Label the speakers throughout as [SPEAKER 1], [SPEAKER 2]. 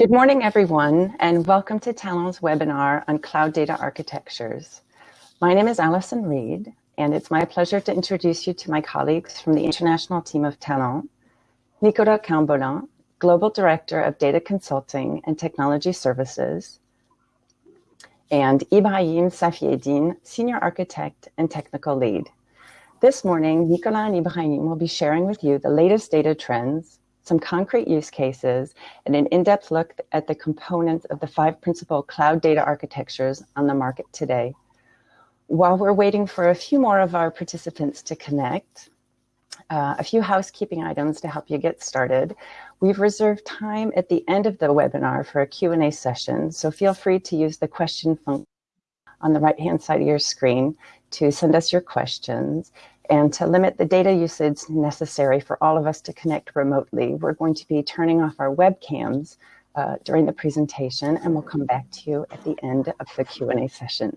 [SPEAKER 1] Good morning, everyone, and welcome to Talan's webinar on cloud data architectures. My name is Allison Reed, and it's my pleasure to introduce you to my colleagues from the international team of Talan, Nicolas Cambolin, Global Director of Data Consulting and Technology Services, and Ibrahim Safieddine, Senior Architect and Technical Lead. This morning, Nicolas and Ibrahim will be sharing with you the latest data trends, some concrete use cases, and an in-depth look at the components of the five principal cloud data architectures on the market today. While we're waiting for a few more of our participants to connect, uh, a few housekeeping items to help you get started. We've reserved time at the end of the webinar for a Q&A session, so feel free to use the question function on the right-hand side of your screen to send us your questions. And to limit the data usage necessary for all of us to connect remotely, we're going to be turning off our webcams uh, during the presentation, and we'll come back to you at the end of the Q&A session.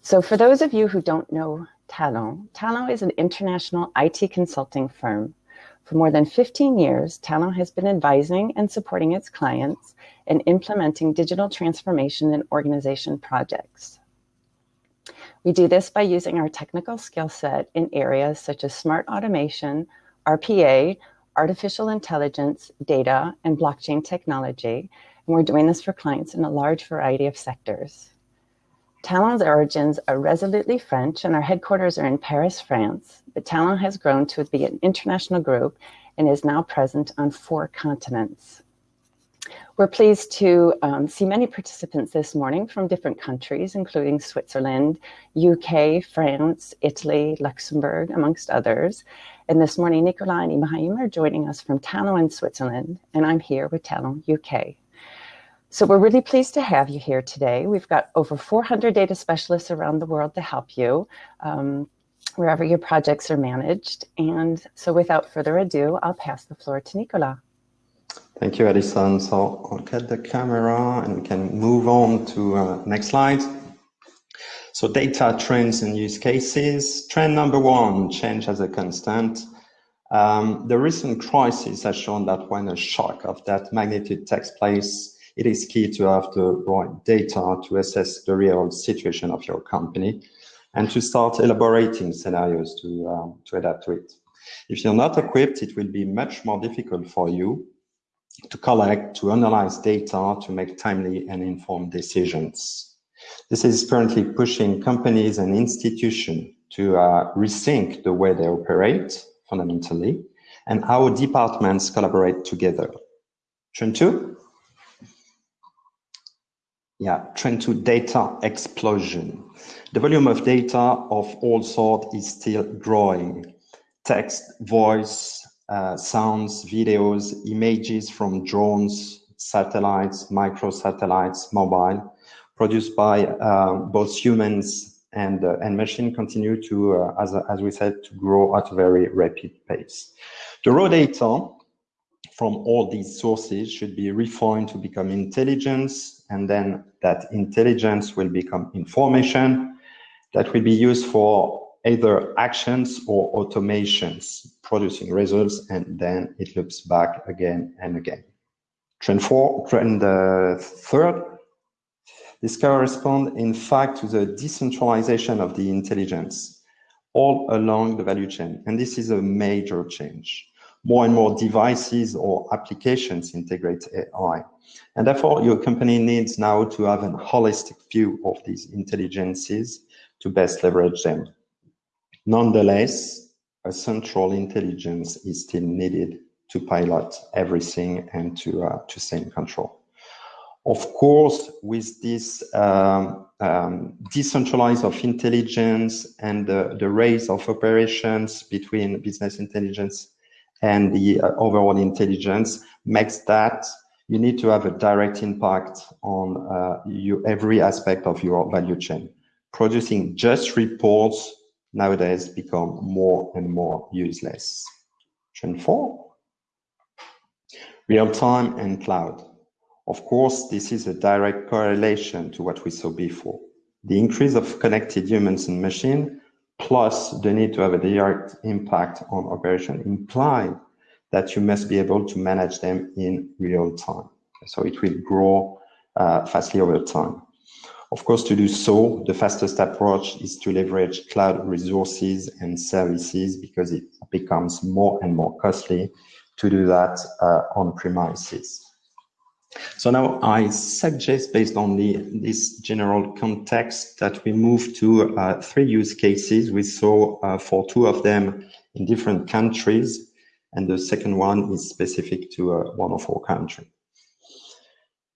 [SPEAKER 1] So for those of you who don't know Talan, Talan is an international IT consulting firm. For more than 15 years, Talan has been advising and supporting its clients in implementing digital transformation and organization projects. We do this by using our technical skill set in areas such as smart automation, RPA, artificial intelligence, data, and blockchain technology. And we're doing this for clients in a large variety of sectors. Talan's origins are resolutely French and our headquarters are in Paris, France, but Talan has grown to be an international group and is now present on four continents. We're pleased to um, see many participants this morning from different countries, including Switzerland, UK, France, Italy, Luxembourg, amongst others. And this morning, Nicolas and Ibrahim are joining us from Talan in Switzerland, and I'm here with Talan UK. So we're really pleased to have you here today. We've got over 400 data specialists around the world to help you um, wherever your projects are managed. And so without further ado, I'll pass the floor to Nicolas.
[SPEAKER 2] Thank you, Edison. So I'll cut the camera and we can move on to uh, next slide. So data trends and use cases. Trend number one, change as a constant. Um, the recent crisis has shown that when a shock of that magnitude takes place, it is key to have the right data to assess the real situation of your company and to start elaborating scenarios to, um, to adapt to it. If you're not equipped, it will be much more difficult for you to collect, to analyze data, to make timely and informed decisions. This is currently pushing companies and institutions to uh, rethink the way they operate fundamentally and how departments collaborate together. Trend two? Yeah, trend two, data explosion. The volume of data of all sorts is still growing. Text, voice, uh, sounds, videos, images from drones, satellites, microsatellites, mobile, produced by uh, both humans and uh, and machine continue to, uh, as as we said, to grow at a very rapid pace. The raw data from all these sources should be refined to become intelligence, and then that intelligence will become information that will be used for either actions or automations producing results and then it loops back again and again. Trend four, trend uh, third, this corresponds in fact to the decentralization of the intelligence all along the value chain. And this is a major change. More and more devices or applications integrate AI. And therefore, your company needs now to have a holistic view of these intelligences to best leverage them. Nonetheless, a central intelligence is still needed to pilot everything and to, uh, to in control. Of course, with this um, um, decentralized of intelligence and the, the race of operations between business intelligence and the uh, overall intelligence makes that you need to have a direct impact on uh, you, every aspect of your value chain. Producing just reports nowadays become more and more useless. Trend four, real-time and cloud. Of course, this is a direct correlation to what we saw before. The increase of connected humans and machine, plus the need to have a direct impact on operation imply that you must be able to manage them in real time. So it will grow uh, fastly over time. Of course, to do so, the fastest approach is to leverage cloud resources and services because it becomes more and more costly to do that uh, on premises. So now I suggest, based on the, this general context, that we move to uh, three use cases. We saw uh, for two of them in different countries, and the second one is specific to uh, one of our countries.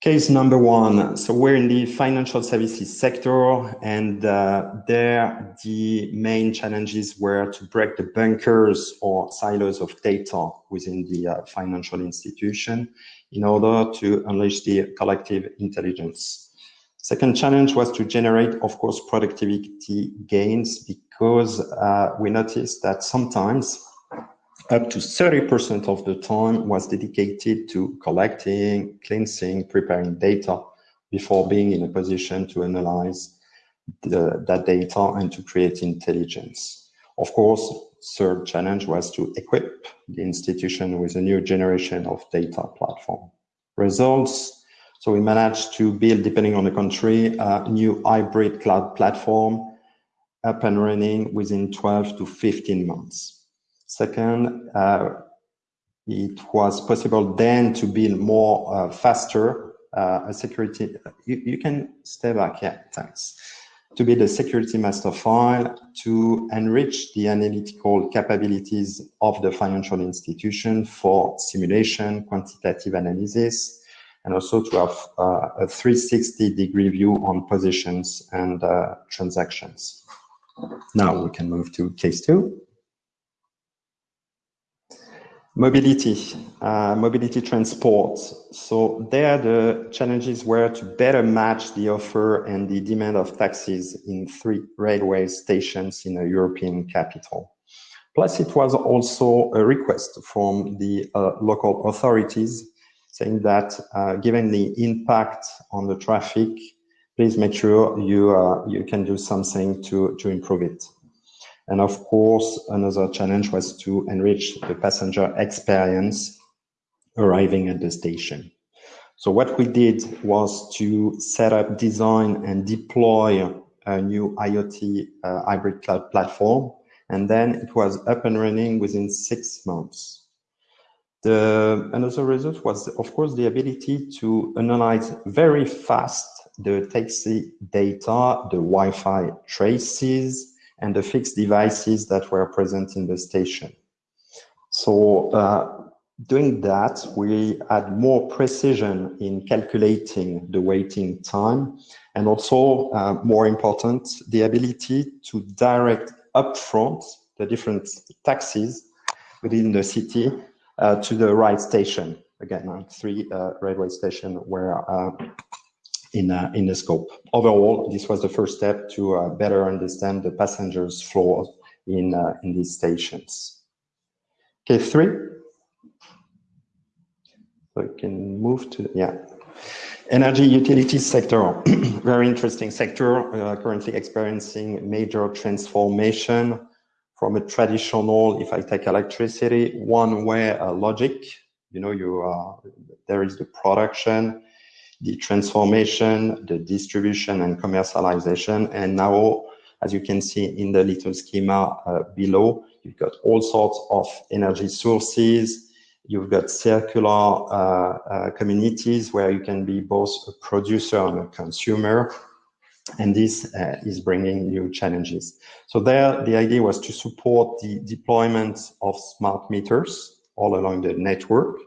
[SPEAKER 2] Case number one. So we're in the financial services sector, and uh, there the main challenges were to break the bunkers or silos of data within the uh, financial institution in order to unleash the collective intelligence. Second challenge was to generate, of course, productivity gains because uh, we noticed that sometimes up to 30% of the time was dedicated to collecting, cleansing, preparing data before being in a position to analyze the, that data and to create intelligence. Of course, third challenge was to equip the institution with a new generation of data platform. Results, so we managed to build, depending on the country, a new hybrid cloud platform up and running within 12 to 15 months. Second, uh, it was possible then to build more uh, faster uh, a security. You, you, can stay back, yeah, thanks. To build a security master file to enrich the analytical capabilities of the financial institution for simulation, quantitative analysis, and also to have uh, a 360 degree view on positions and uh, transactions. Now we can move to case two. Mobility, uh, mobility transport. So there the challenges were to better match the offer and the demand of taxis in three railway stations in a European capital. Plus it was also a request from the uh, local authorities saying that uh, given the impact on the traffic, please make sure you, uh, you can do something to, to improve it. And of course, another challenge was to enrich the passenger experience arriving at the station. So what we did was to set up, design and deploy a new IoT uh, hybrid cloud platform. And then it was up and running within six months. The, another result was, of course, the ability to analyze very fast the taxi data, the Wi-Fi traces, and the fixed devices that were present in the station. So uh, doing that, we had more precision in calculating the waiting time and also uh, more important, the ability to direct upfront the different taxis within the city uh, to the right station. Again, three uh, railway stations where uh, in, uh, in the scope. Overall, this was the first step to uh, better understand the passengers' flows in, uh, in these stations. Okay, three. So we can move to, yeah. Energy utilities sector, very interesting sector, uh, currently experiencing major transformation from a traditional, if I take electricity, one-way uh, logic. You know, you uh, there is the production, the transformation, the distribution and commercialization. And now, as you can see in the little schema uh, below, you've got all sorts of energy sources. You've got circular uh, uh, communities where you can be both a producer and a consumer. And this uh, is bringing new challenges. So there, the idea was to support the deployment of smart meters all along the network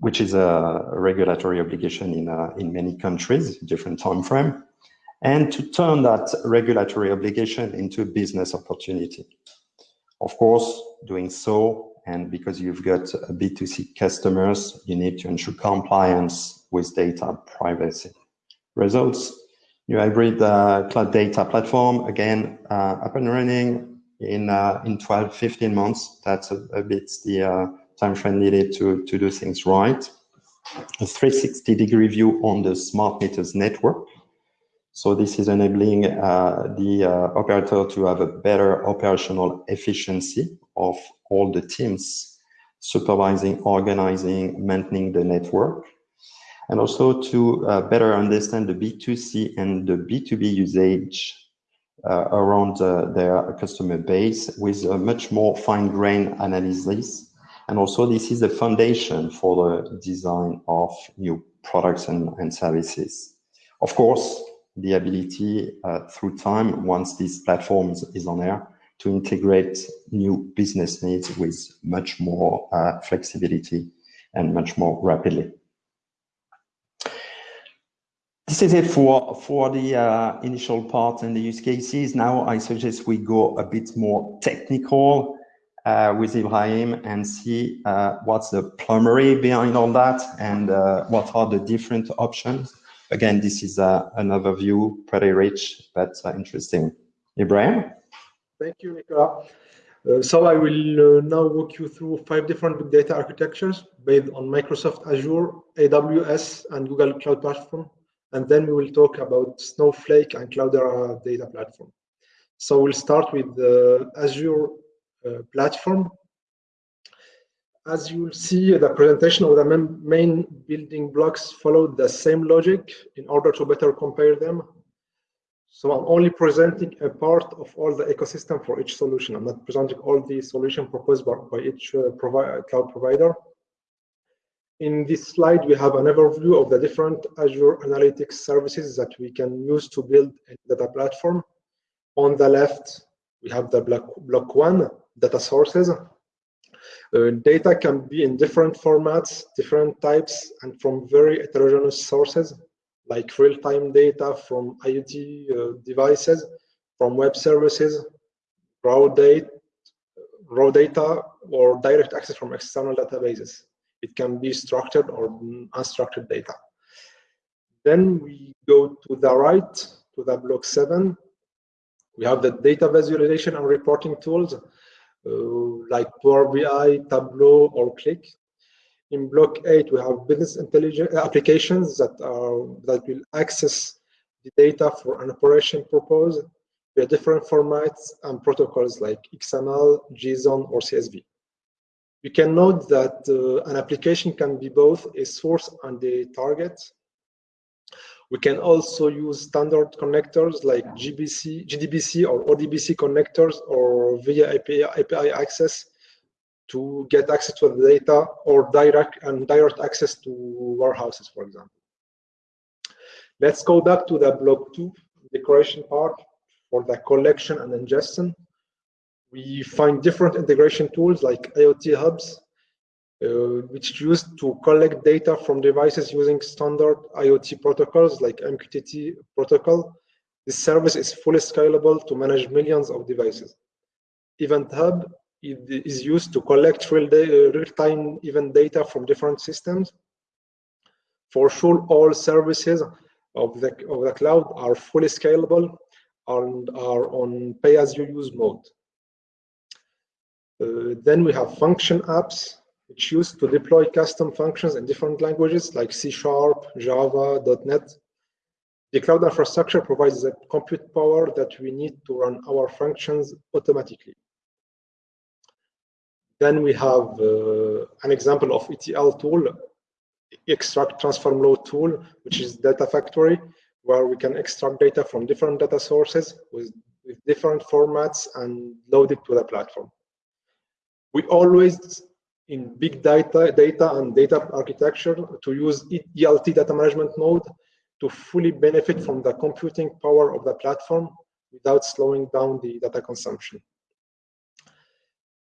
[SPEAKER 2] which is a regulatory obligation in, uh, in many countries, different time frame, and to turn that regulatory obligation into a business opportunity. Of course, doing so, and because you've got B2C customers, you need to ensure compliance with data privacy. Results, new hybrid uh, cloud data platform, again, uh, up and running in, uh, in 12, 15 months. That's a, a bit the uh, time frame needed to, to do things right. A 360 degree view on the smart meters network. So this is enabling uh, the uh, operator to have a better operational efficiency of all the teams supervising, organizing, maintaining the network, and also to uh, better understand the B2C and the B2B usage uh, around uh, their customer base with a much more fine-grained analysis. And also this is the foundation for the design of new products and, and services. Of course, the ability uh, through time, once these platforms is on air, to integrate new business needs with much more uh, flexibility and much more rapidly. This is it for, for the uh, initial part and the use cases. Now I suggest we go a bit more technical uh, with Ibrahim and see uh, what's the plumbery behind all that and uh, what are the different options. Again, this is uh, an overview, pretty rich, but uh, interesting. Ibrahim?
[SPEAKER 3] Thank you, Nicolas. Uh, so I will now walk you through five different big data architectures based on Microsoft Azure, AWS, and Google Cloud Platform. And then we will talk about Snowflake and Cloudera Data Platform. So we'll start with the Azure platform. As you'll see, the presentation of the main building blocks followed the same logic in order to better compare them so I'm only presenting a part of all the ecosystem for each solution. I'm not presenting all the solution proposed by, by each uh, provi cloud provider. In this slide, we have an overview of the different Azure Analytics services that we can use to build a data platform. On the left, we have the block, block one, data sources. Uh, data can be in different formats, different types, and from very heterogeneous sources like real-time data from IoT uh, devices, from web services, raw data, raw data, or direct access from external databases. It can be structured or unstructured data. Then we go to the right, to the block seven. We have the data visualization and reporting tools like Power BI, Tableau, or Qlik. In block eight, we have business intelligence applications that are that will access the data for an operation purpose via different formats and protocols like XML, JSON, or CSV. You can note that uh, an application can be both a source and a target. We can also use standard connectors like GBC, JDBC or ODBC connectors or via API, API access to get access to the data or direct and direct access to warehouses, for example. Let's go back to the block two decoration part for the collection and ingestion. We find different integration tools like IoT hubs, uh, which is used to collect data from devices using standard IoT protocols like MQTT protocol. This service is fully scalable to manage millions of devices. Event Hub is used to collect real-time real event data from different systems. For sure, all services of the, of the cloud are fully scalable and are on pay-as-you-use mode. Uh, then we have function apps, which use to deploy custom functions in different languages like C Sharp, Java, .NET. The cloud infrastructure provides the compute power that we need to run our functions automatically. Then we have uh, an example of ETL tool, extract transform load tool, which is data factory, where we can extract data from different data sources with, with different formats and load it to the platform. We always in big data, data and data architecture to use ELT data management mode to fully benefit from the computing power of the platform without slowing down the data consumption.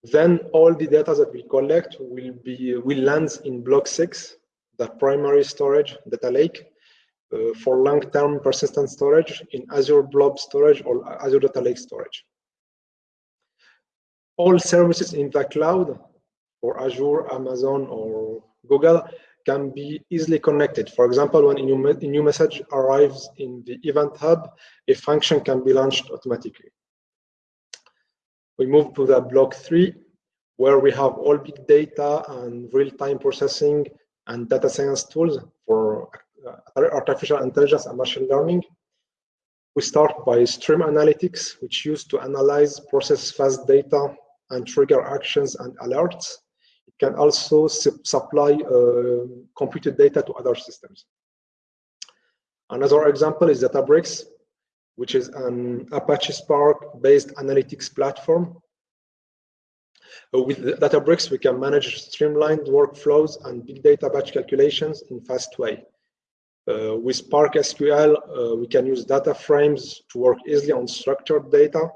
[SPEAKER 3] Then all the data that we collect will be will land in block six, the primary storage data lake, uh, for long-term persistent storage in Azure Blob Storage or Azure Data Lake Storage. All services in the cloud, for Azure, Amazon, or Google, can be easily connected. For example, when a new, a new message arrives in the Event Hub, a function can be launched automatically. We move to the block three, where we have all big data and real-time processing and data science tools for uh, artificial intelligence and machine learning. We start by stream analytics, which used to analyze, process fast data, and trigger actions and alerts. Can also su supply uh, computed data to other systems. Another example is Databricks, which is an Apache Spark-based analytics platform. With Databricks, we can manage streamlined workflows and big data batch calculations in fast way. Uh, with Spark SQL, uh, we can use data frames to work easily on structured data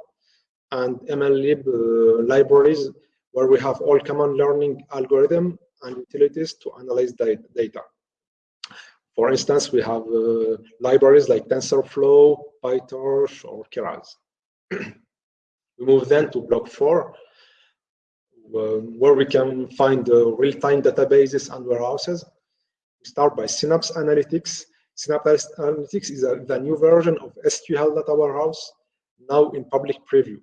[SPEAKER 3] and MLlib uh, libraries where we have all common learning algorithm and utilities to analyze data. For instance, we have uh, libraries like TensorFlow, PyTorch, or Keras. we move then to block four, uh, where we can find uh, real-time databases and warehouses. We start by Synapse Analytics. Synapse Analytics is a, the new version of SQL Data Warehouse, now in public preview.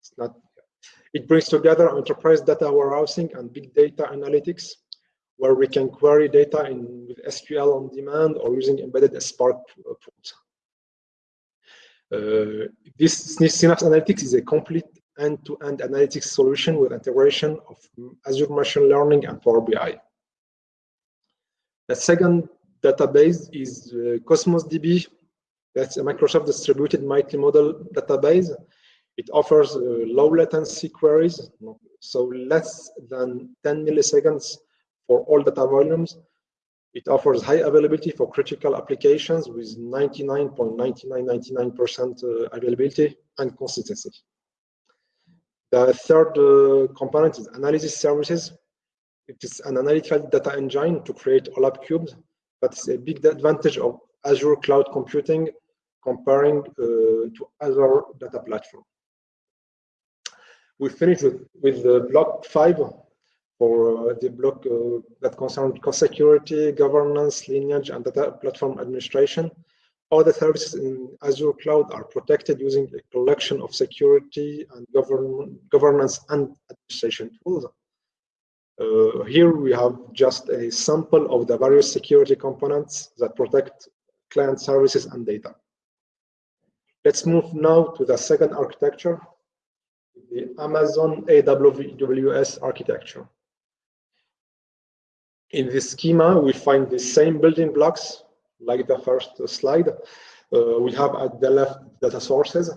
[SPEAKER 3] It's not. It brings together enterprise data warehousing and big data analytics where we can query data in with SQL on demand or using embedded Spark pools. Uh, this Synapse Analytics is a complete end-to-end -end analytics solution with integration of Azure Machine Learning and Power BI. The second database is uh, Cosmos DB. That's a Microsoft distributed multi-model database. It offers uh, low latency queries, so less than 10 milliseconds for all data volumes. It offers high availability for critical applications with 99.9999% uh, availability and consistency. The third uh, component is analysis services. It is an analytical data engine to create OLAP cubes. That's a big advantage of Azure cloud computing comparing uh, to other data platforms. We finished with, with the block five, for uh, the block uh, that concern security, governance, lineage, and data platform administration. All the services in Azure Cloud are protected using a collection of security and govern governance and administration tools. Uh, here we have just a sample of the various security components that protect client services and data. Let's move now to the second architecture, the Amazon AWS architecture. In this schema, we find the same building blocks like the first slide. Uh, we have at the left data sources,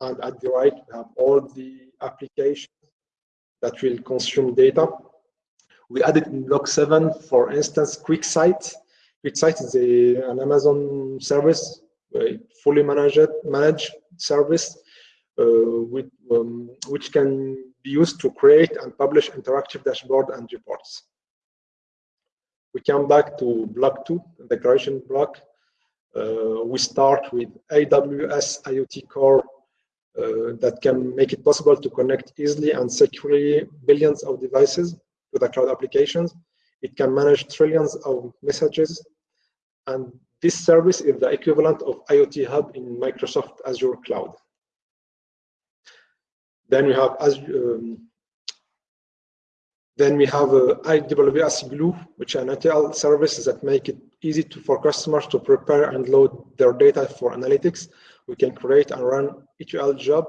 [SPEAKER 3] and at the right, we have all the applications that will consume data. We added in block seven, for instance, QuickSight. QuickSight is a, an Amazon service, a fully managed, managed service, with, um, which can be used to create and publish interactive dashboard and reports. We come back to block two, the declaration block. Uh, we start with AWS IoT Core uh, that can make it possible to connect easily and securely billions of devices to the cloud applications. It can manage trillions of messages. And this service is the equivalent of IoT Hub in Microsoft Azure Cloud. Then we have Azure, um, then we have uh, AWS Glue, which are ETL services that make it easy to, for customers to prepare and load their data for analytics. We can create and run ETL job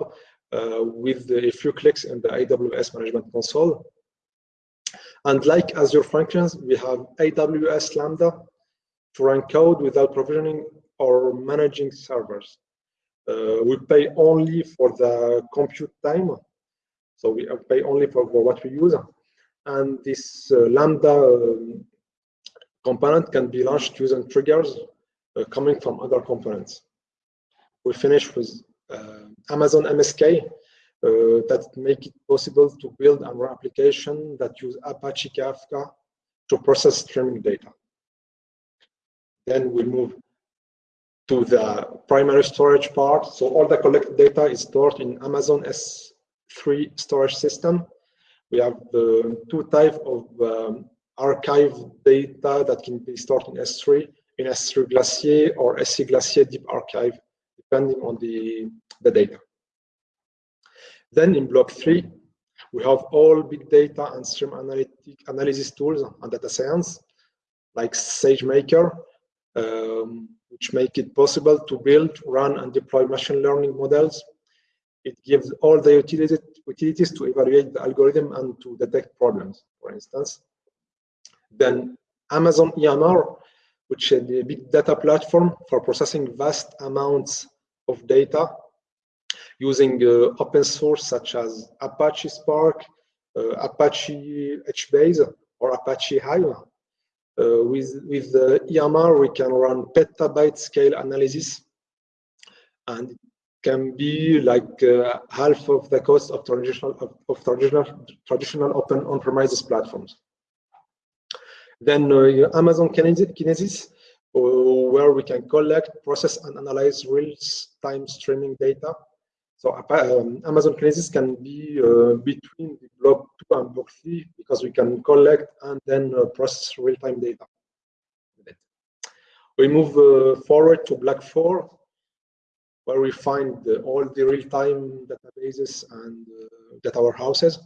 [SPEAKER 3] uh, with a few clicks in the AWS Management Console. And like Azure Functions, we have AWS Lambda to run code without provisioning or managing servers. Uh, we pay only for the compute time. So we pay only for, for what we use and this uh, lambda um, component can be launched using triggers uh, coming from other components. We finish with uh, Amazon MSK that make it possible to build an application that use Apache Kafka to process streaming data. Then we move to the primary storage part. So all the collected data is stored in Amazon S3 storage system we have the two type of um, archive data that can be stored in S3, in S3 Glacier or S3 Glacier Deep Archive, depending on the, the data. Then in block three, we have all big data and stream analytic analysis tools and data science, like SageMaker, um, which make it possible to build, run, and deploy machine learning models It gives all the utilities, to evaluate the algorithm and to detect problems, for instance. Then Amazon EMR, which is a big data platform for processing vast amounts of data using uh, open source such as Apache Spark, uh, Apache HBase, or Apache Hive. Uh, with with the EMR, we can run petabyte scale analysis, and can be like uh, half of the cost of traditional of, of traditional traditional open on-premises platforms. Then uh, Amazon Kinesis, uh, where we can collect, process, and analyze real-time streaming data. So um, Amazon Kinesis can be uh, between block 2 and block 3 because we can collect and then uh, process real-time data. We move uh, forward to block 4, where we find all the real-time databases and data warehouses.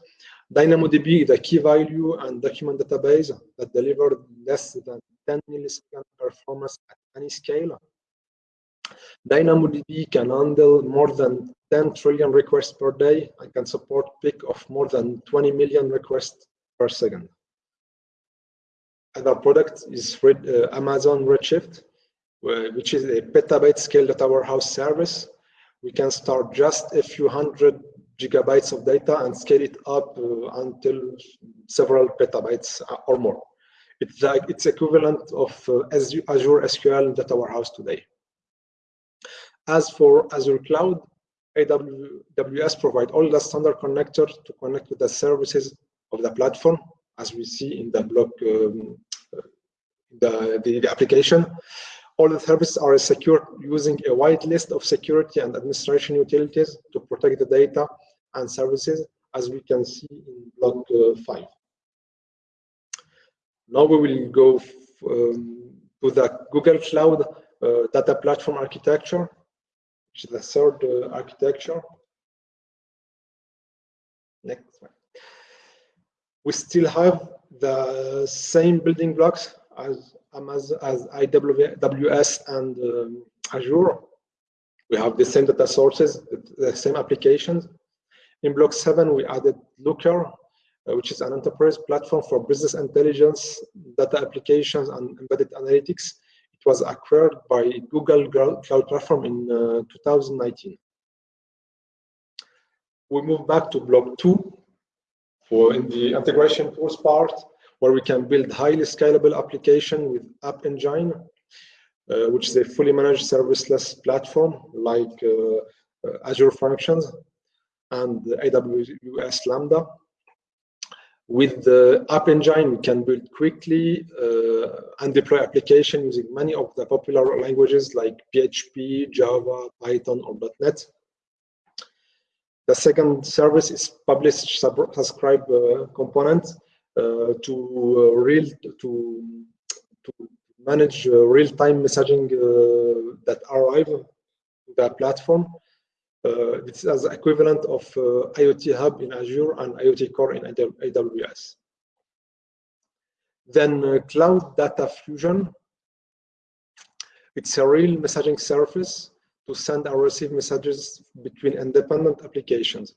[SPEAKER 3] DynamoDB is a key value and document database that delivered less than 10 millisecond performance at any scale. DynamoDB can handle more than 10 trillion requests per day and can support peak of more than 20 million requests per second. Another product is uh, Amazon Redshift, which is a petabyte scale data warehouse service. We can start just a few hundred gigabytes of data and scale it up uh, until several petabytes uh, or more. It's like it's equivalent of uh, Azure SQL data warehouse today. As for Azure Cloud, AWS provide all the standard connector to connect with the services of the platform, as we see in the block, um, the, the, the application. All the services are secured using a wide list of security and administration utilities to protect the data and services, as we can see in block uh, 5. Now we will go um, to the Google Cloud uh, data platform architecture, which is the third uh, architecture. Next one. We still have the same building blocks as Amazon, as AWS and um, Azure. We have the same data sources, the same applications. In block seven, we added Looker, uh, which is an enterprise platform for business intelligence, data applications, and embedded analytics. Was acquired by Google Cloud Platform in uh, 2019. We move back to block two for in the integration tools part, where we can build highly scalable application with App Engine, uh, which is a fully managed serviceless platform like uh, uh, Azure Functions and AWS Lambda. With the App Engine, we can build quickly uh, and deploy application using many of the popular languages like PHP, Java, Python, or .NET. The second service is publish subscribe uh, component uh, to uh, real to to manage uh, real-time messaging uh, that arrive to the platform. Uh, this is equivalent of uh, IoT Hub in Azure and IoT Core in AWS. Then uh, Cloud Data Fusion. It's a real messaging service to send and receive messages between independent applications.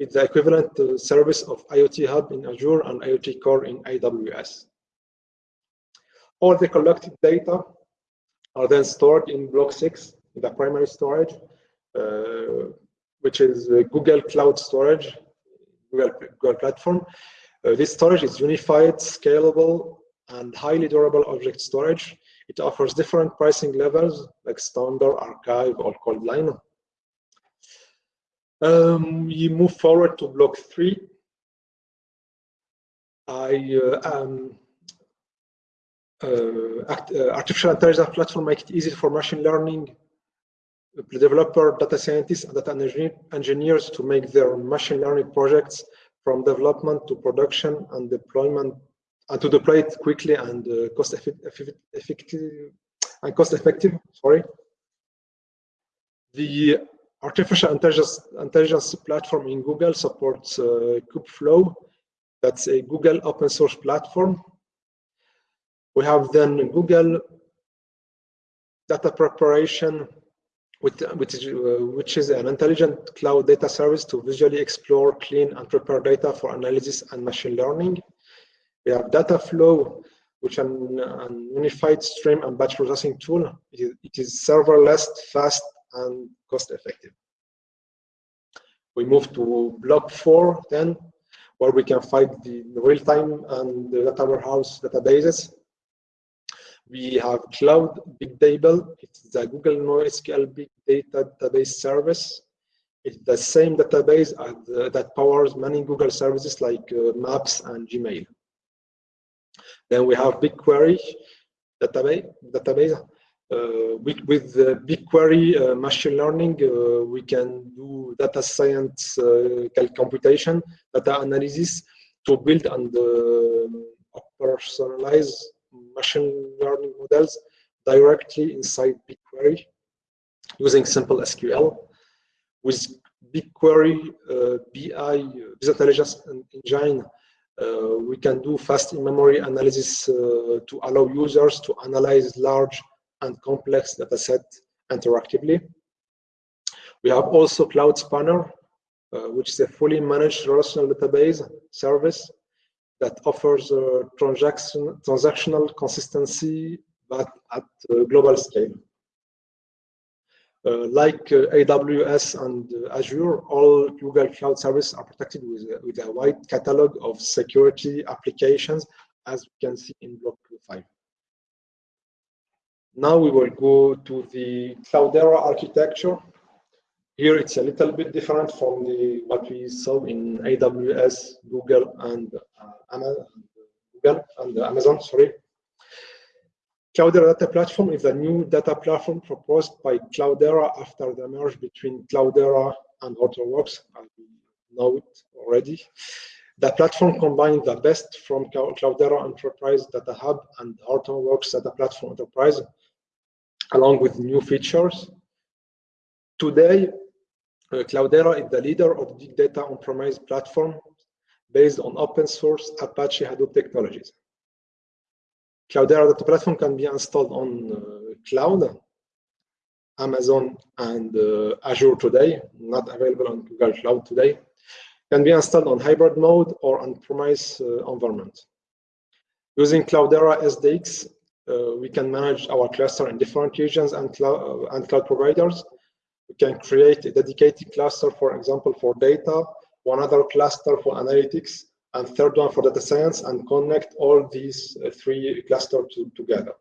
[SPEAKER 3] It's the equivalent service of IoT Hub in Azure and IoT Core in AWS. All the collected data are then stored in block six, in the primary storage, which is Google Cloud Storage, Google, Google Platform. Uh, this storage is unified, scalable, and highly durable object storage. It offers different pricing levels like standard, archive, or Coldline. Um, we move forward to block three. I uh, um, uh, act, uh, artificial intelligence platform make it easy for machine learning developer, data scientists, and data engineers to make their machine learning projects from development to production and deployment, and to deploy it quickly and uh, cost effective and cost effective. Sorry. The artificial intelligence, intelligence platform in Google supports uh, Kubeflow. That's a Google open source platform. We have then Google data preparation which, which, is, uh, which is an intelligent cloud data service to visually explore, clean, and prepare data for analysis and machine learning. We have Dataflow, which is an, unified stream and batch processing tool. It is, serverless, fast, and cost-effective. We move to block four then, where we can find the real-time and the data warehouse databases. We have Cloud Bigtable. It's the Google NoSQL Big Data Database service. It's the same database uh, that powers many Google services like uh, Maps and Gmail. Then we have BigQuery database. database. Uh, with, with BigQuery uh, machine learning, uh, we can do data science uh, computation, data analysis to build and personalize machine learning models directly inside BigQuery using simple SQL. With BigQuery uh, BI Business Intelligence Engine, uh, we can do fast in-memory analysis uh, to allow users to analyze large and complex data set interactively. We have also Cloud Spanner, uh, which is a fully managed relational database service that offers uh, transaction, transactional consistency, but at uh, global scale. Uh, like uh, AWS and uh, Azure, all Google Cloud services are protected with, with a wide catalog of security applications, as we can see in block 5. Now we will go to the Cloudera architecture. Here it's a little bit different from the what we saw in AWS, Google, and uh, Amazon, Google and Amazon. Sorry. Cloudera Data Platform is a new data platform proposed by Cloudera after the merge between Cloudera and Hortonworks. we know it already. The platform combines the best from Cloudera Enterprise Data Hub and Hortonworks Data Platform Enterprise, along with new features. Today, uh, Cloudera is the leader of big data on-premise platform based on open source Apache Hadoop technologies. Cloudera data platform can be installed on uh, cloud, Amazon and uh, Azure today, not available on Google Cloud today. Can be installed on hybrid mode or on-premise uh, environment. Using Cloudera SDX, uh, we can manage our cluster in different regions and, cloud, uh, and cloud providers. We can create a dedicated cluster, for example, for data, one other cluster for analytics, and third one for data science, and connect all these uh, three clusters to, together.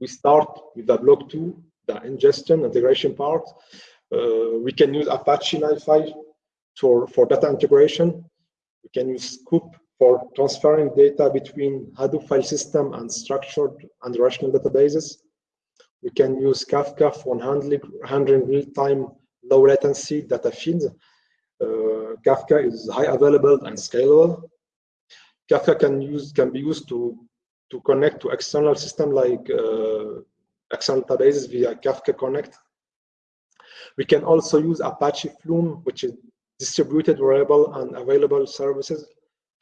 [SPEAKER 3] We start with the block two, the ingestion integration part. Uh, we can use Apache NiFi for, for data integration. We can use Sqoop for transferring data between Hadoop file system and structured and relational databases. We can use Kafka for handling real-time low latency data feeds. Uh, Kafka is high available and scalable. Kafka can use can be used to to connect to external system like uh, external databases via Kafka Connect. We can also use Apache Flume, which is distributed, reliable, and available services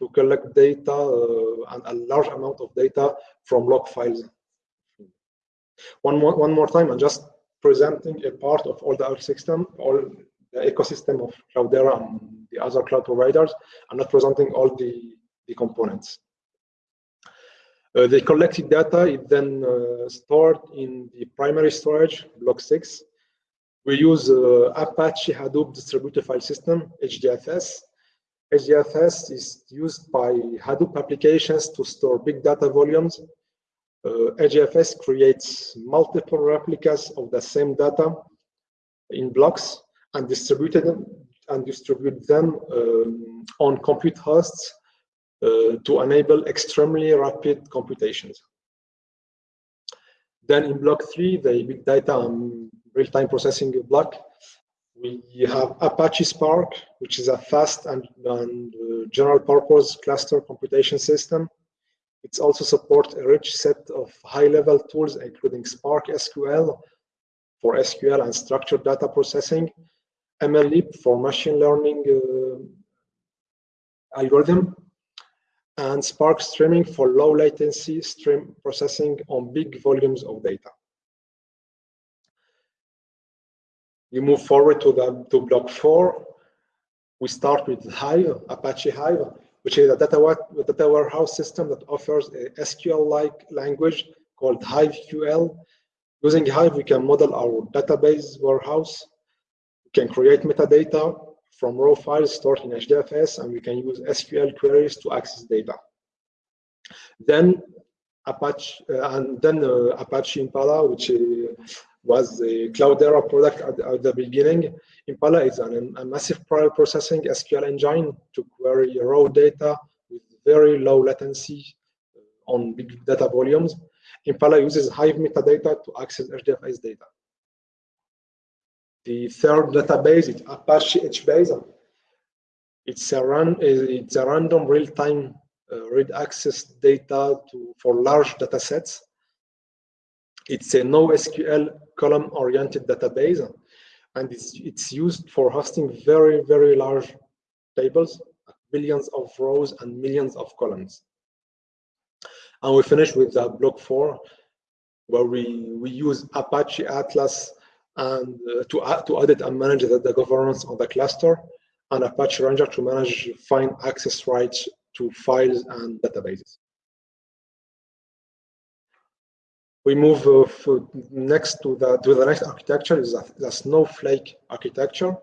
[SPEAKER 3] to collect data uh, and a large amount of data from log files. One more, one more time, I'm just presenting a part of all the ecosystem, all the ecosystem of Cloudera and the other cloud providers. I'm not presenting all the, the components. Uh, the collected data is then uh, stored in the primary storage, block six. We use uh, Apache Hadoop Distributed File System, HDFS, HDFS is used by Hadoop applications to store big data volumes. Uh, HDFS creates multiple replicas of the same data in blocks and distributed them and distribute them um, on compute hosts uh, to enable extremely rapid computations. Then in block three, the big data real-time processing block, we have Apache Spark, which is a fast and, and uh, general purpose cluster computation system. It also supports a rich set of high-level tools, including Spark SQL for SQL and structured data processing, MLlib for machine learning uh, algorithm, and Spark Streaming for low latency stream processing on big volumes of data. We move forward to the to block four. We start with Hive, Apache Hive, which is a data, data warehouse system that offers a SQL-like language called HiveQL. Using Hive, we can model our database warehouse. We can create metadata from raw files stored in HDFS, and we can use SQL queries to access data. Then Apache, uh, and then uh, Apache Impala, which uh, was a Cloudera product at, at, the beginning. Impala is an, a massive parallel processing SQL engine to query raw data with very low latency uh, on big data volumes. Impala uses Hive metadata to access HDFS data. The third database is Apache HBase. It's a, run, it's a random real-time uh, read access data to, for large data sets. It's a NoSQL column-oriented database, and it's, it's used for hosting very, very large tables, billions of rows and millions of columns. And we finish with uh, block four, where we, we use Apache Atlas and uh, to, add, to audit and manage the, the governance of the cluster, and Apache Ranger to manage find access rights to files and databases. We move uh, next to the to the next architecture is the Snowflake architecture.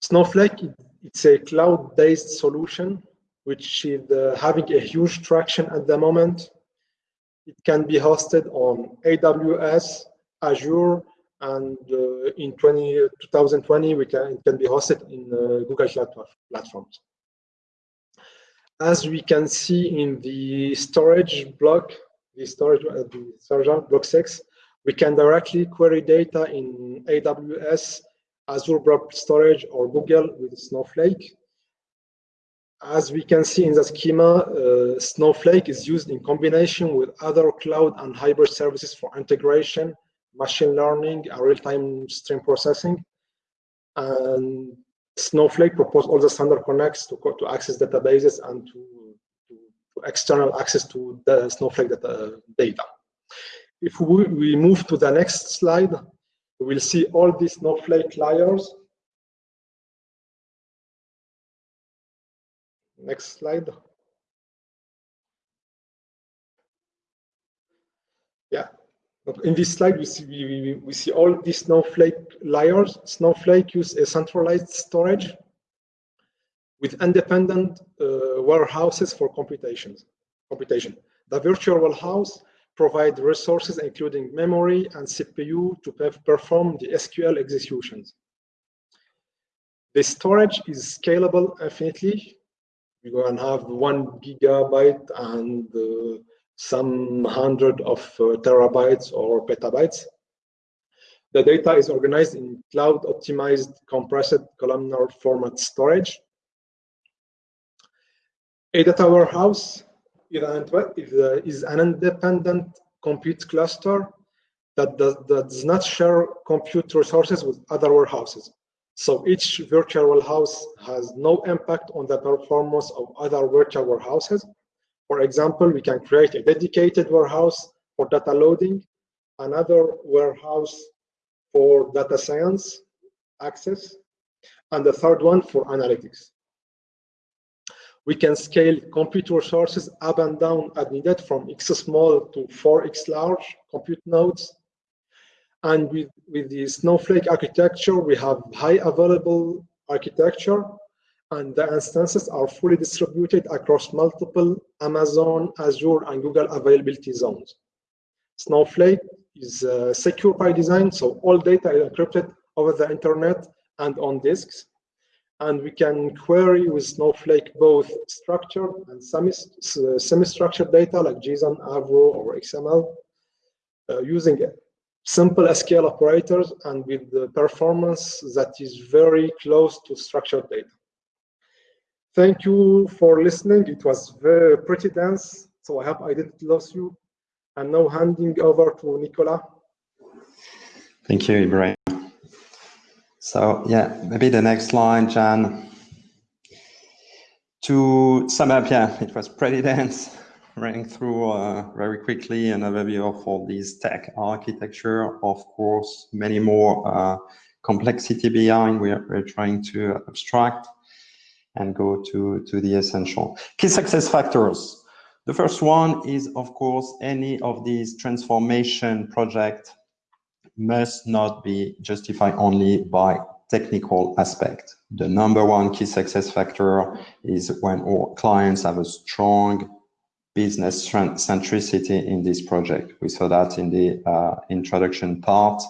[SPEAKER 3] Snowflake it's a cloud-based solution which is uh, having a huge traction at the moment. It can be hosted on AWS, Azure, and uh, in 20, 2020 we can it can be hosted in uh, Google Cloud platforms. As we can see in the storage block, the storage uh, the storage block six, we can directly query data in AWS, Azure Blob Storage, or Google with Snowflake. As we can see in the schema, uh, Snowflake is used in combination with other cloud and hybrid services for integration machine learning and real-time stream processing. And Snowflake proposed all the standard connects to, to access databases and to, to, to external access to the Snowflake data, data. If we, we move to the next slide, we will see all these Snowflake layers. Next slide. Yeah, in this slide, we see, we, we see all these Snowflake layers. Snowflake use a centralized storage with independent uh, warehouses for computations, computation. The virtual warehouse provide resources including memory and CPU to perform the SQL executions. The storage is scalable infinitely. We're going have one gigabyte and uh, some hundred of uh, terabytes or petabytes. The data is organized in cloud optimized compressed columnar format storage. A data warehouse is an independent compute cluster that does, that does not share compute resources with other warehouses. So each virtual warehouse has no impact on the performance of other virtual warehouses. For example, we can create a dedicated warehouse for data loading, another warehouse for data science access, and the third one for analytics. We can scale compute resources up and down as needed from x small to 4x large compute nodes. And with, with the Snowflake architecture, we have high available architecture and the instances are fully distributed across multiple Amazon, Azure, and Google availability zones. Snowflake is uh, secure by design, so all data is encrypted over the internet and on disks. And we can query with Snowflake both structured and semi-structured data like JSON, Avro, or XML uh, using simple SQL operators and with the performance that is very close to structured data. Thank you for listening. It was very pretty dense, so I hope I didn't lose you. And now handing over to Nicola.
[SPEAKER 2] Thank you, Ibrahim. So yeah, maybe the next line, Jan. To sum up, yeah, it was pretty dense, running through uh, very quickly an overview of all these tech architecture. Of course, many more uh, complexity behind. We're, we're trying to abstract and go to, to the essential. Key success factors. The first one is, of course, any of these transformation projects must not be justified only by technical aspect. The number one key success factor is when our clients have a strong business centricity in this project. We saw that in the uh, introduction part.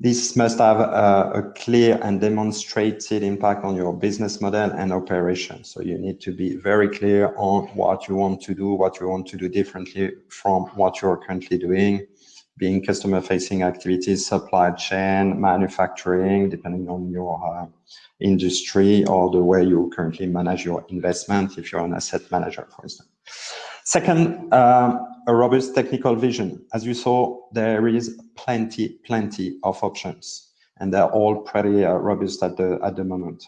[SPEAKER 2] This must have a, a, clear and demonstrated impact on your business model and operation. So you need to be very clear on what you want to do, what you want to do differently from what you're currently doing being customer facing activities, supply chain, manufacturing, depending on your uh, industry or the way you currently manage your investment, if you're an asset manager, for instance. Second, um, a robust technical vision. As you saw, there is plenty, plenty of options, and they're all pretty uh, robust at the, at the moment.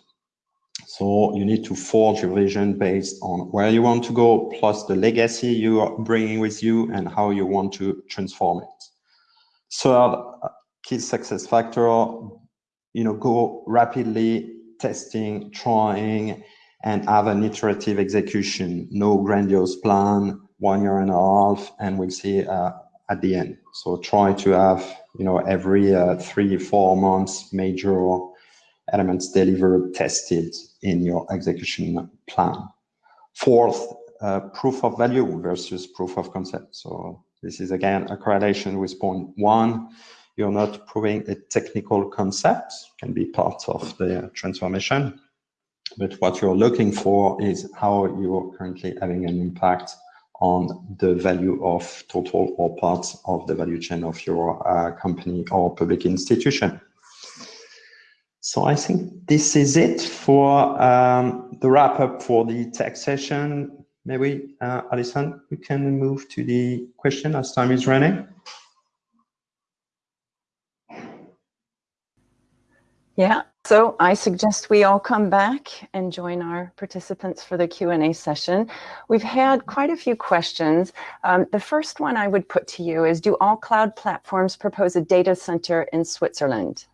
[SPEAKER 2] So you need to forge your vision based on where you want to go, plus the legacy you are bringing with you and how you want to transform it. Third key success factor, you know, go rapidly testing, trying, and have an iterative execution. No grandiose plan, one year and a half, and we'll see uh, at the end. So try to have, you know, every uh, three, four months, major elements delivered, tested in your execution plan. Fourth, uh, proof of value versus proof of concept. So this is again a correlation with point one. You're not proving a technical concept, can be part of the transformation. But what you're looking for is how you're currently having an impact on the value of total or parts of the value chain of your uh, company or public institution. So I think this is it for um, the wrap up for the tech session. Maybe, uh, Alison, we can move to the question as time is running.
[SPEAKER 1] Yeah, so I suggest we all come back and join our participants for the Q&A session. We've had quite a few questions. Um, the first one I would put to you is, do all cloud platforms propose a data center in Switzerland?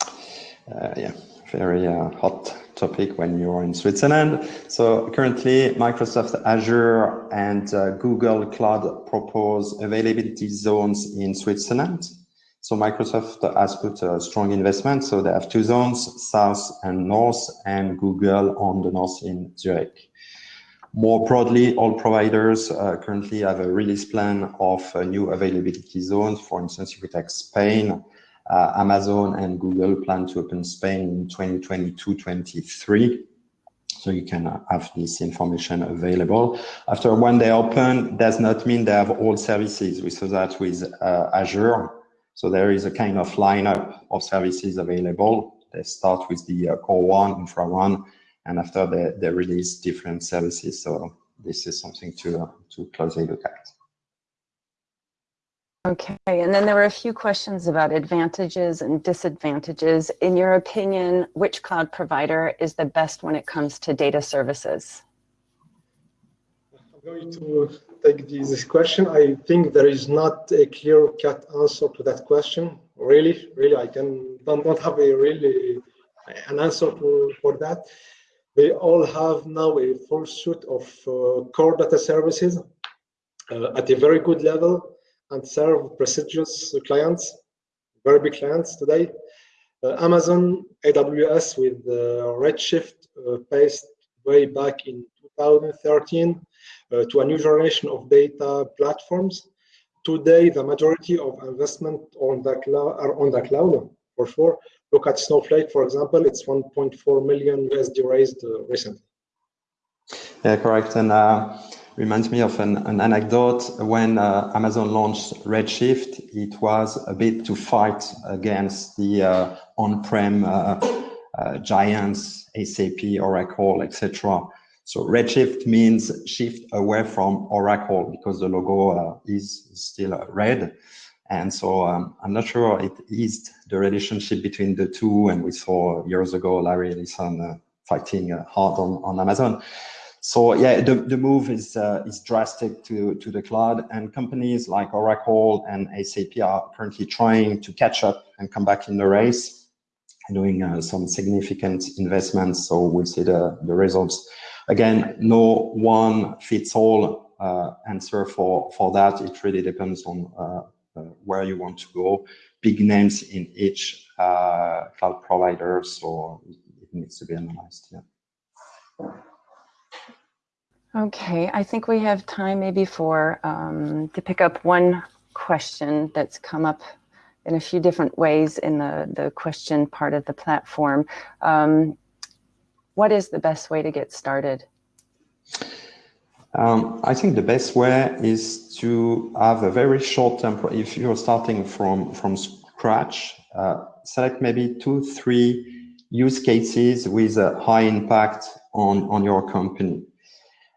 [SPEAKER 2] Uh, yeah, very uh, hot topic when you're in Switzerland. So currently Microsoft Azure and uh, Google Cloud propose availability zones in Switzerland. So Microsoft has put a strong investment. So they have two zones, south and north, and Google on the north in Zurich. More broadly, all providers uh, currently have a release plan of new availability zones. For instance, if we take Spain, uh, Amazon and Google plan to open Spain in 2022-23. So you can uh, have this information available. After when they open, does not mean they have all services. We saw that with uh, Azure. So there is a kind of lineup of services available. They start with the uh, core one, infra one, and after they, they release different services. So this is something to, to closely look at.
[SPEAKER 1] Okay, and then there were a few questions about advantages and disadvantages. In your opinion, which cloud provider is the best when it comes to data services?
[SPEAKER 3] I'm going to take this question. I think there is not a clear-cut answer to that question. Really, really, I can don't, don't have a really an answer for, for that. They all have now a full suite of uh, core data services uh, at a very good level and serve prestigious clients, very big clients today. Uh, Amazon AWS with uh, Redshift uh, based way back in 2013 uh, to a new generation of data platforms. Today, the majority of investment on the cloud are on the cloud for sure. Look at Snowflake, for example, it's 1.4 million USD raised uh, recently.
[SPEAKER 2] Yeah, correct. And uh, reminds me of an, an anecdote when uh, Amazon launched Redshift. It was a bit to fight against the uh, on-prem uh, uh giants, SAP, Oracle, etc. So Redshift means shift away from Oracle because the logo uh, is still red. And so um, I'm not sure it eased the relationship between the two. And we saw years ago Larry Ellison uh, fighting hard on, on Amazon. So yeah, the, the move is uh, is drastic to, to the cloud and companies like Oracle and SAP are currently trying to catch up and come back in the race doing uh, some significant investments. So we'll see the, the results. Again, no one fits all uh, answer for, for that. It really depends on uh, uh, where you want to go. Big names in each cloud provider, so it needs to be analyzed. Yeah.
[SPEAKER 1] Okay, I think we have time maybe for um, to pick up one question that's come up in a few different ways in the, the question part of the platform. Um, what is the best way to get started?
[SPEAKER 2] Um, I think the best way is to have a very short term, if you're starting from, from scratch, uh, select maybe two, three use cases with a high impact on, on your company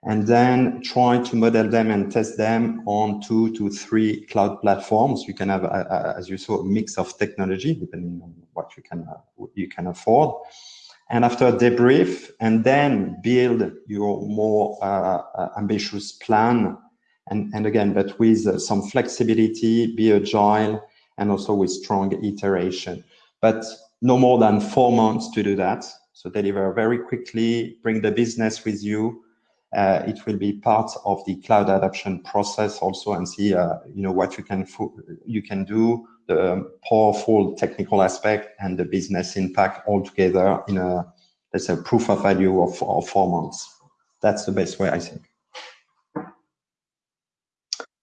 [SPEAKER 2] and then try to model them and test them on two to three cloud platforms. You can have, as you saw, a mix of technology depending on what you can uh, you can afford. And after debrief, and then build your more uh, uh, ambitious plan. And, and again, but with uh, some flexibility, be agile, and also with strong iteration. But no more than four months to do that. So deliver very quickly, bring the business with you, uh, it will be part of the cloud adoption process also and see uh, you know what you can you can do the powerful technical aspect and the business impact all together in a let's say proof of value of, of four months. That's the best way i think.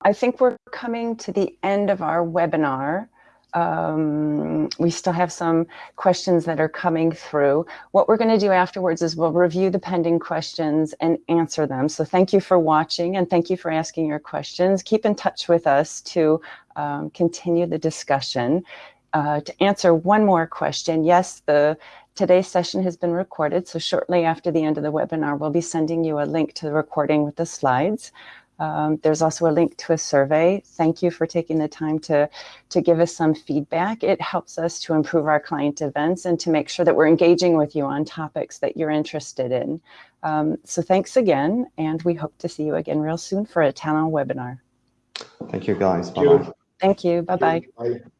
[SPEAKER 1] I think we're coming to the end of our webinar um, we still have some questions that are coming through. What we're going to do afterwards is we'll review the pending questions and answer them. So thank you for watching and thank you for asking your questions. Keep in touch with us to um, continue the discussion. Uh, to answer one more question, yes, the today's session has been recorded. So shortly after the end of the webinar, we'll be sending you a link to the recording with the slides. Um, there's also a link to a survey. Thank you for taking the time to, to give us some feedback. It helps us to improve our client events and to make sure that we're engaging with you on topics that you're interested in. Um, so thanks again, and we hope to see you again real soon for a Talan webinar.
[SPEAKER 2] Thank you, guys. Bye-bye.
[SPEAKER 1] Thank you. Bye-bye.